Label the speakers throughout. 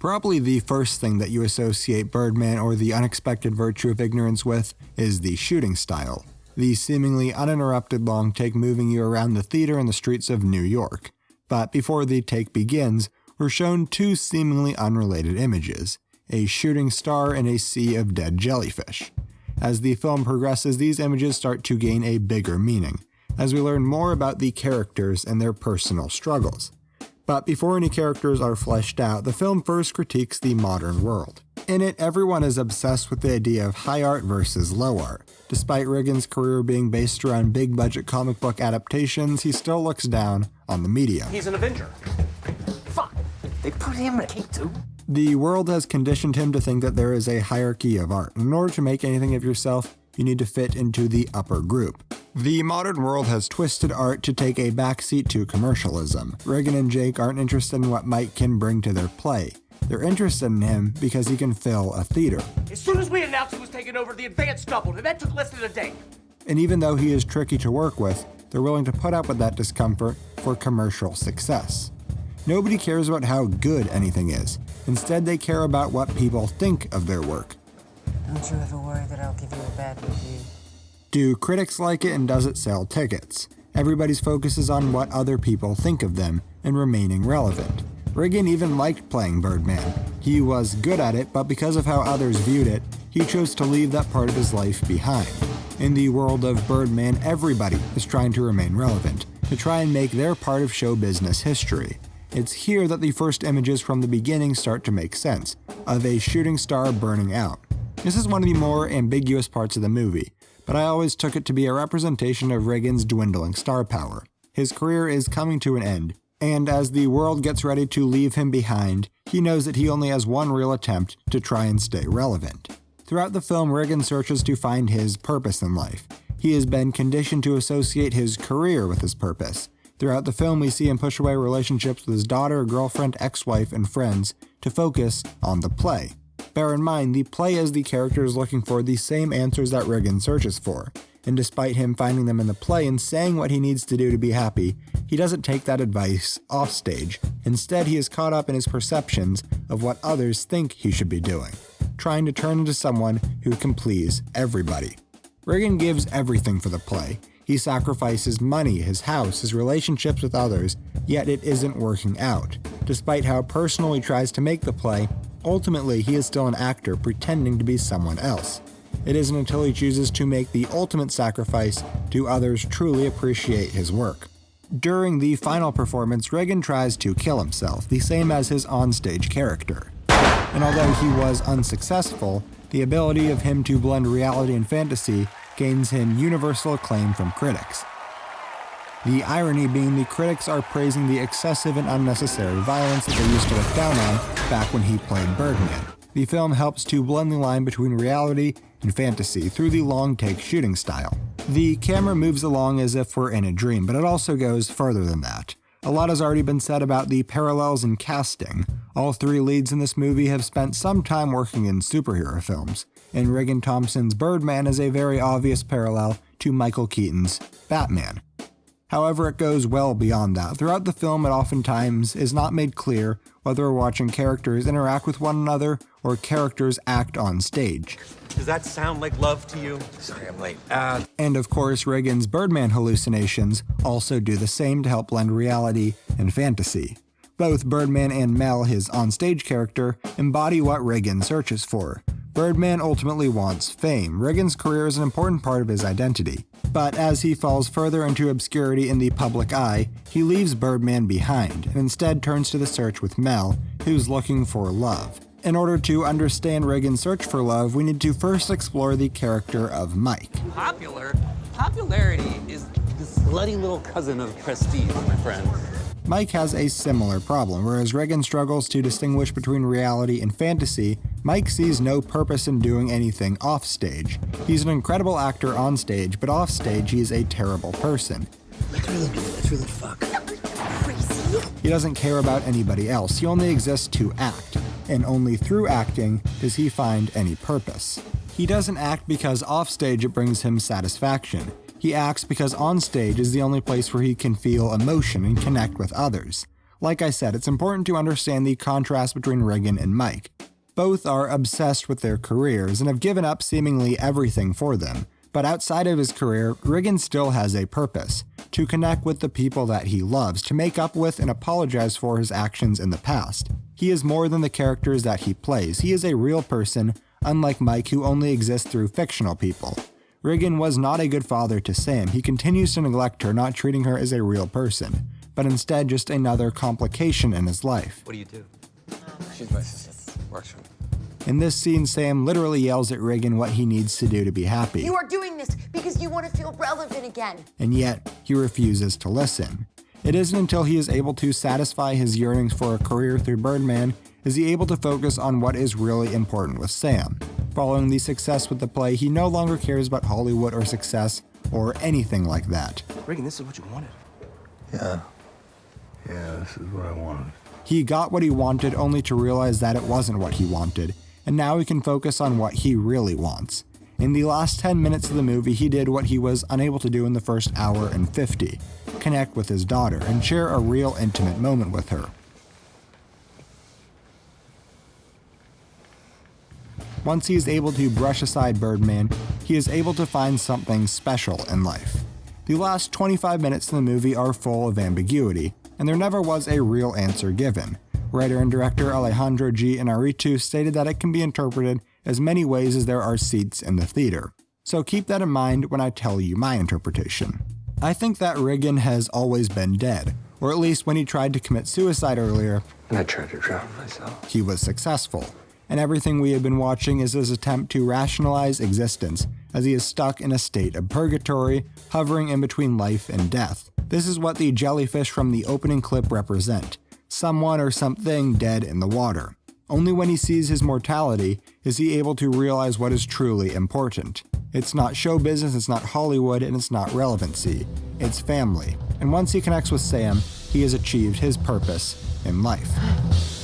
Speaker 1: Probably the first thing that you associate Birdman or the unexpected virtue of ignorance with is the shooting style. The seemingly uninterrupted long take moving you around the theater and the streets of New York. But before the take begins, we're shown two seemingly unrelated images a shooting star and a sea of dead jellyfish. As the film progresses, these images start to gain a bigger meaning, as we learn more about the characters and their personal struggles. But before any characters are fleshed out, the film first critiques the modern world. In it, everyone is obsessed with the idea of high art versus low art. Despite Reagan's career being based around big budget comic book adaptations, he still looks down on the media.
Speaker 2: He's an Avenger.
Speaker 3: Fuck. They put him in a cape too.
Speaker 1: The world has conditioned him to think that there is a hierarchy of art. In order to make anything of yourself, you need to fit into the upper group. The modern world has twisted art to take a backseat to commercialism. Reagan and Jake aren't interested in what Mike can bring to their play. They're interested in him because he can fill a theater.
Speaker 2: As soon as we announced he was taking over, the advance doubled, and that took less than a day.
Speaker 1: And even though he is tricky to work with, they're willing to put up with that discomfort for commercial success. Nobody cares about how good anything is. Instead, they care about what people think of their work.
Speaker 4: Don't you ever worry that I'll give you a bad review.
Speaker 1: Do critics like it and does it sell tickets? Everybody's focus is on what other people think of them and remaining relevant. Reagan even liked playing Birdman. He was good at it, but because of how others viewed it, he chose to leave that part of his life behind. In the world of Birdman, everybody is trying to remain relevant, to try and make their part of show business history. It's here that the first images from the beginning start to make sense, of a shooting star burning out. This is one of the more ambiguous parts of the movie, but I always took it to be a representation of Reagan's dwindling star power. His career is coming to an end, and as the world gets ready to leave him behind, he knows that he only has one real attempt to try and stay relevant. Throughout the film, Reagan searches to find his purpose in life. He has been conditioned to associate his career with his purpose. Throughout the film, we see him push away relationships with his daughter, girlfriend, ex wife, and friends to focus on the play. Bear in mind, the play is the character is looking for the same answers that Regan searches for, and despite him finding them in the play and saying what he needs to do to be happy, he doesn't take that advice offstage. Instead, he is caught up in his perceptions of what others think he should be doing, trying to turn into someone who can please everybody. Regan gives everything for the play, he sacrifices money, his house, his relationships with others, yet it isn't working out. Despite how personal he tries to make the play, ultimately he is still an actor pretending to be someone else. It isn't until he chooses to make the ultimate sacrifice do others truly appreciate his work. During the final performance, Reagan tries to kill himself, the same as his onstage character. And although he was unsuccessful, the ability of him to blend reality and fantasy gains him universal acclaim from critics. The irony being the critics are praising the excessive and unnecessary violence that they used to look down on back when he played Birdman. The film helps to blend the line between reality and fantasy through the long take shooting style. The camera moves along as if we're in a dream, but it also goes further than that. A lot has already been said about the parallels in casting. All three leads in this movie have spent some time working in superhero films and Regan Thomson's Birdman is a very obvious parallel to Michael Keaton's Batman. However, it goes well beyond that. Throughout the film, it oftentimes is not made clear whether we're watching characters interact with one another or characters act on stage.
Speaker 2: Does that sound like love to you?
Speaker 3: Sorry, I'm late. Uh,
Speaker 1: and of course, Reagan's Birdman hallucinations also do the same to help blend reality and fantasy. Both Birdman and Mel, his onstage character, embody what Reagan searches for Birdman ultimately wants fame. Reagan's career is an important part of his identity. But as he falls further into obscurity in the public eye, he leaves Birdman behind and instead turns to the search with Mel, who's looking for love. In order to understand Reagan's search for love, we need to first explore the character of Mike.
Speaker 5: Popular? Popularity is the slutty little cousin of prestige, my friend.
Speaker 1: Mike has a similar problem. Whereas Reagan struggles to distinguish between reality and fantasy, Mike sees no purpose in doing anything offstage. He's an incredible actor on stage, but offstage he's a terrible person.
Speaker 3: Let's really do it. Really fuck.
Speaker 1: He doesn't care about anybody else. He only exists to act, and only through acting does he find any purpose. He doesn't act because offstage it brings him satisfaction. He acts because on stage is the only place where he can feel emotion and connect with others. Like I said, it's important to understand the contrast between Regan and Mike. Both are obsessed with their careers and have given up seemingly everything for them. But outside of his career, Regan still has a purpose to connect with the people that he loves, to make up with and apologize for his actions in the past. He is more than the characters that he plays, he is a real person, unlike Mike, who only exists through fictional people. Regan was not a good father to Sam. He continues to neglect her, not treating her as a real person, but instead just another complication in his life.
Speaker 3: What do you do?
Speaker 6: She's my sister. Works.
Speaker 1: In this scene, Sam literally yells at Regan what he needs to do to be happy.
Speaker 7: You are doing this because you want to feel relevant again.
Speaker 1: and yet he refuses to listen. It isn't until he is able to satisfy his yearnings for a career through Birdman is he able to focus on what is really important with Sam. Following the success with the play, he no longer cares about Hollywood or success or anything like that.
Speaker 3: Regan, this is what you wanted.
Speaker 6: Yeah. Yeah, this is what I wanted.
Speaker 1: He got what he wanted only to realize that it wasn't what he wanted, and now he can focus on what he really wants. In the last 10 minutes of the movie, he did what he was unable to do in the first hour and 50 connect with his daughter and share a real intimate moment with her. Once he is able to brush aside Birdman, he is able to find something special in life. The last 25 minutes of the movie are full of ambiguity, and there never was a real answer given. Writer and director Alejandro G. Inarritu stated that it can be interpreted as many ways as there are seats in the theater. So keep that in mind when I tell you my interpretation. I think that Regan has always been dead, or at least when he tried to commit suicide earlier,
Speaker 6: And I tried to drown myself.
Speaker 1: he was successful. And everything we have been watching is his attempt to rationalize existence, as he is stuck in a state of purgatory, hovering in between life and death. This is what the jellyfish from the opening clip represent someone or something dead in the water. Only when he sees his mortality is he able to realize what is truly important. It's not show business, it's not Hollywood, and it's not relevancy. It's family. And once he connects with Sam, he has achieved his purpose in life.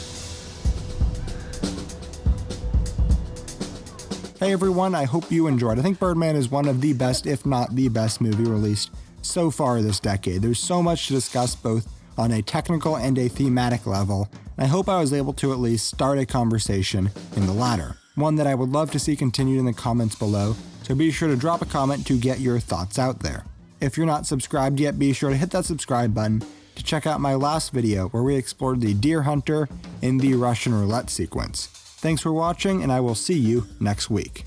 Speaker 1: Hey everyone, I hope you enjoyed. I think Birdman is one of the best, if not the best movie released so far this decade. There's so much to discuss both on a technical and a thematic level, and I hope I was able to at least start a conversation in the latter. One that I would love to see continued in the comments below, so be sure to drop a comment to get your thoughts out there. If you're not subscribed yet, be sure to hit that subscribe button to check out my last video where we explored the deer hunter in the Russian roulette sequence. Thanks for watching, and I will see you next week.